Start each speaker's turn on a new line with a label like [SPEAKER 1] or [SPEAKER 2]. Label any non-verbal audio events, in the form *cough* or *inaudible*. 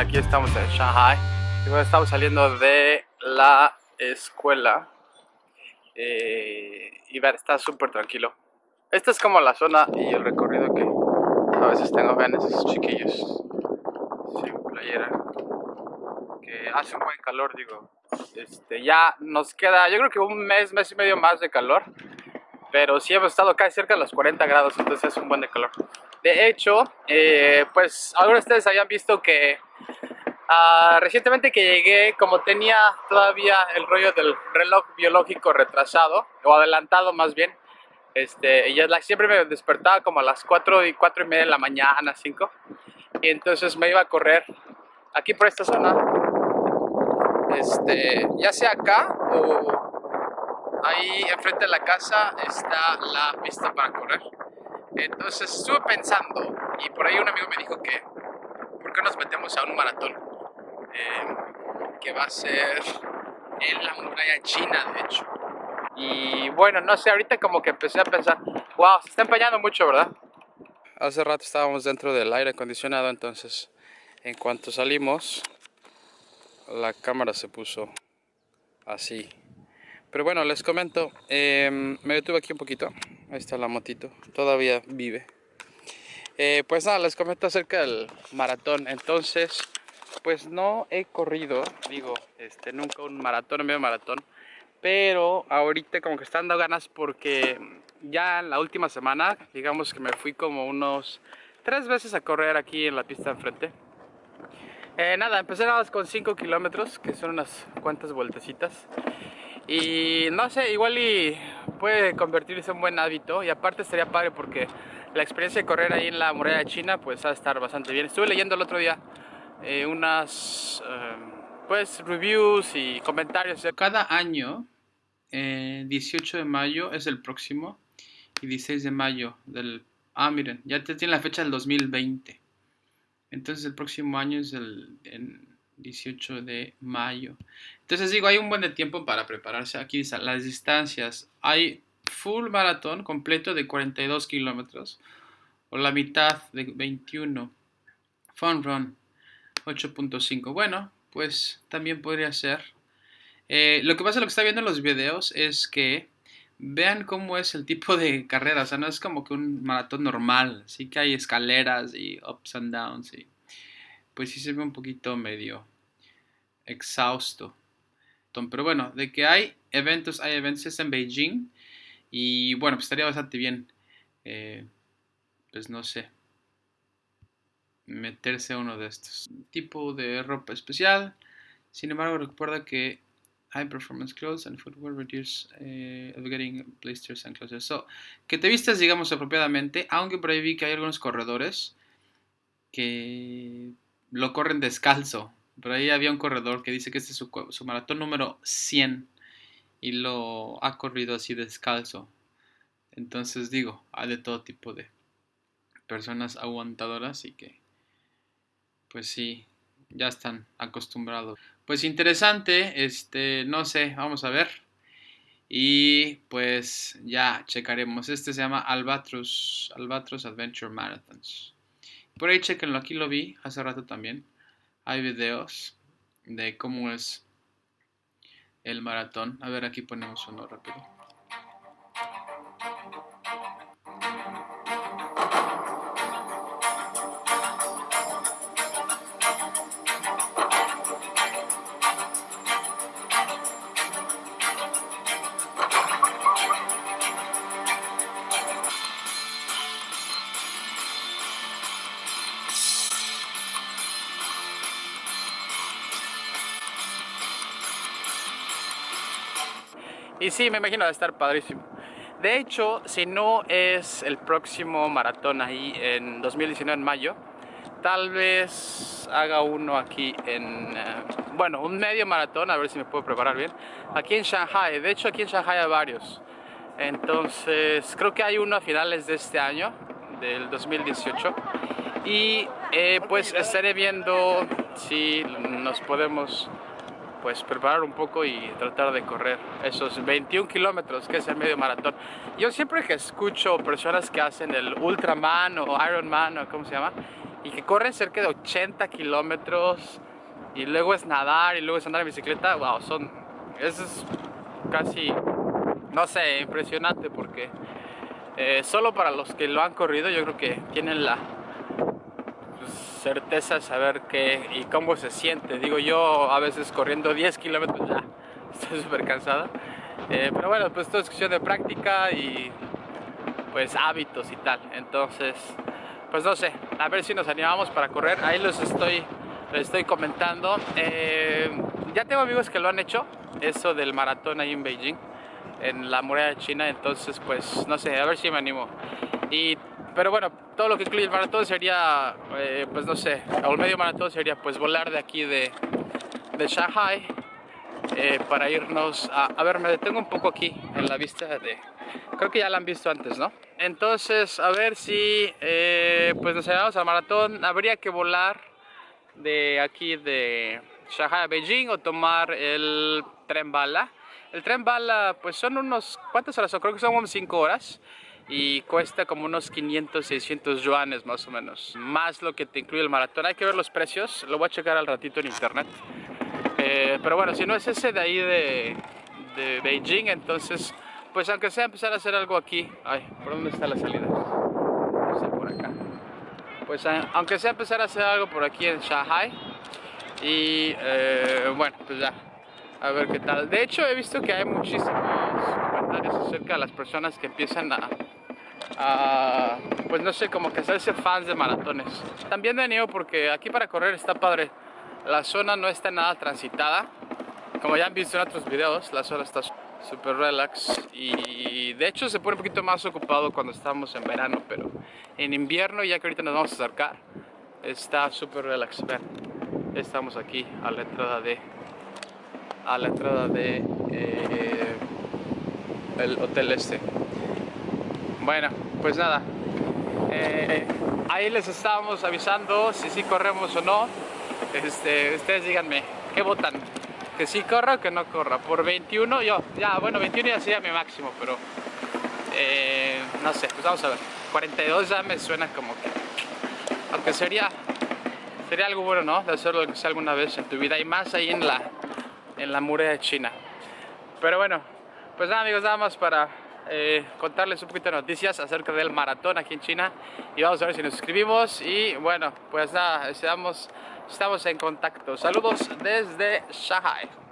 [SPEAKER 1] aquí estamos en Shanghai. estamos saliendo de la escuela. Eh, y ver, está súper tranquilo. Esta es como la zona y el recorrido que a veces tengo. Vean esos chiquillos. Sin playera. Que hace un buen calor, digo. Este, ya nos queda, yo creo que un mes, mes y medio más de calor. Pero sí hemos estado casi cerca de los 40 grados, entonces es un buen de calor. De hecho, eh, pues algunos de ustedes habían visto que uh, recientemente que llegué, como tenía todavía el rollo del reloj biológico retrasado, o adelantado más bien, este, y siempre me despertaba como a las 4 y 4 y media de la mañana, 5, y entonces me iba a correr aquí por esta zona, este, ya sea acá o ahí enfrente de la casa está la pista para correr. Entonces estuve pensando y por ahí un amigo me dijo que, ¿por qué nos metemos a un maratón? Eh, que va a ser en la muralla china, de hecho. Y bueno, no sé, ahorita como que empecé a pensar, wow, se está empeñando mucho, ¿verdad? Hace rato estábamos dentro del aire acondicionado, entonces en cuanto salimos, la cámara se puso así. Pero bueno, les comento, em, me detuve aquí un poquito Ahí está la motito, todavía vive. Eh, pues nada, les comento acerca del maratón. Entonces, pues no he corrido, digo, este, nunca un maratón, un medio maratón. Pero ahorita como que están dando ganas porque ya en la última semana, digamos que me fui como unos tres veces a correr aquí en la pista enfrente. Eh, nada, empecé nada más con 5 kilómetros, que son unas cuantas vueltecitas. Y no sé, igual y puede convertirse en un buen hábito y aparte estaría padre porque la experiencia de correr ahí en la muralla china pues va a estar bastante bien. Estuve leyendo el otro día eh, unas em, pues reviews y comentarios. Cada año, 18 de mayo es el próximo y 16 de mayo del... Ah, miren, ya tiene la fecha del 2020. Entonces el próximo año es el... 18 de mayo. Entonces digo, hay un buen tiempo para prepararse. Aquí las distancias. Hay full maratón completo de 42 kilómetros o la mitad de 21. Fun run 8.5. Bueno, pues también podría ser. Eh, lo que pasa, lo que está viendo en los videos es que vean cómo es el tipo de carrera. O sea, no es como que un maratón normal. Sí que hay escaleras y ups and downs. Y pues sí se ve un poquito medio exhausto. Pero bueno, de que hay eventos, hay eventos en Beijing. Y bueno, pues estaría bastante bien, eh, pues no sé, meterse uno de estos. Tipo de ropa especial. Sin embargo, recuerda que high performance clothes and footwear reduce uh, getting blisters and clothes. So, que te vistas, digamos, apropiadamente, aunque por ahí vi que hay algunos corredores que lo corren descalzo. Por ahí había un corredor que dice que este es su, maratón número 100 y lo ha corrido así descalzo. Entonces digo, hay de todo tipo de personas aguantadoras y que pues sí, ya están acostumbrados. Pues interesante, este, no sé, vamos a ver. Y pues ya checaremos. Este se llama Albatros, Albatros Adventure Marathons. Por ahí chequenlo, aquí lo vi hace rato también hay videos de cómo es el maratón. A ver, aquí ponemos uno rápido. Y sí, me imagino de estar padrísimo. De hecho, si no es el próximo maratón ahí en 2019 en mayo, tal vez haga uno aquí en, eh, bueno, un medio maratón, a ver si me puedo preparar bien, aquí en Shanghai. De hecho, aquí en Shanghai hay varios. Entonces, creo que hay uno a finales de este año, del 2018. Y eh, pues estaré viendo si nos podemos pues preparar un poco y tratar de correr esos 21 kilómetros que es el medio maratón. Yo siempre que escucho personas que hacen el Ultraman o Ironman o cómo se llama, y que corren cerca de 80 kilómetros y luego es nadar y luego es andar en bicicleta, wow, son, eso es casi, no sé, impresionante porque eh, solo para los que lo han corrido yo creo que tienen la certeza saber qué y cómo se siente. Digo yo a veces corriendo 10 kilómetros ya *laughs* estoy súper cansada. Eh, pero bueno, pues todo es cuestión de práctica y pues hábitos y tal. Entonces, pues no sé, a ver si nos animamos para correr. Ahí los estoy, les estoy comentando. Eh, ya tengo amigos que lo han hecho, eso del maratón ahí en Beijing, en la muralla China. Entonces, pues no sé, a ver si me animo. Y, pero bueno, todo lo que incluye el maratón sería, eh, pues no sé, o el medio maratón sería pues volar de aquí de, de Shanghai eh, para irnos a, a ver, me detengo un poco aquí en la vista de, creo que ya la han visto antes, ¿no? Entonces, a ver si eh, pues nos llevamos al maratón, habría que volar de aquí de Shanghai a Beijing o tomar el tren bala. El tren bala pues son unos, ¿cuántas horas son? Creo que son como 5 horas y cuesta como unos 500, 600 yuanes más o menos, más lo que te incluye el maratón. Hay que ver los precios, lo voy a checar al ratito en internet. Eh, pero bueno, si no es ese de ahí de, de, Beijing, entonces, pues aunque sea empezar a hacer algo aquí. Ay, ¿por dónde está la salida? No por acá. Pues aunque sea empezar a hacer algo por aquí en Shanghai. Y eh, bueno, pues ya, a ver qué tal. De hecho, he visto que hay muchísimos comentarios acerca de las personas que empiezan a, a pues no sé, como que hacerse fans de maratones. También me animo porque aquí para correr está padre. La zona no está nada transitada. Como ya han visto en otros videos, la zona está súper relax y de hecho se pone un poquito más ocupado cuando estamos en verano, pero en invierno, ya que ahorita nos vamos a acercar, está súper relax. Estamos aquí a la entrada de a la entrada de eh, el hotel este. Bueno, pues nada, eh, ahí les estábamos avisando si sí corremos o no este, ustedes díganme, ¿qué votan? ¿Que sí corra o que no corra? Por 21 yo, ya, bueno, 21 ya sería mi máximo, pero eh, no sé, pues vamos a ver. 42 ya me suena como que, aunque sería, sería algo bueno, ¿no? De hacerlo que sea alguna vez en tu vida y más ahí en la, en la muralla de China. Pero bueno, pues nada amigos, nada más para eh, contarles un poquito de noticias acerca del maratón aquí en China y vamos a ver si nos suscribimos y bueno, pues nada, estamos, estamos en contacto. Saludos desde Shanghai.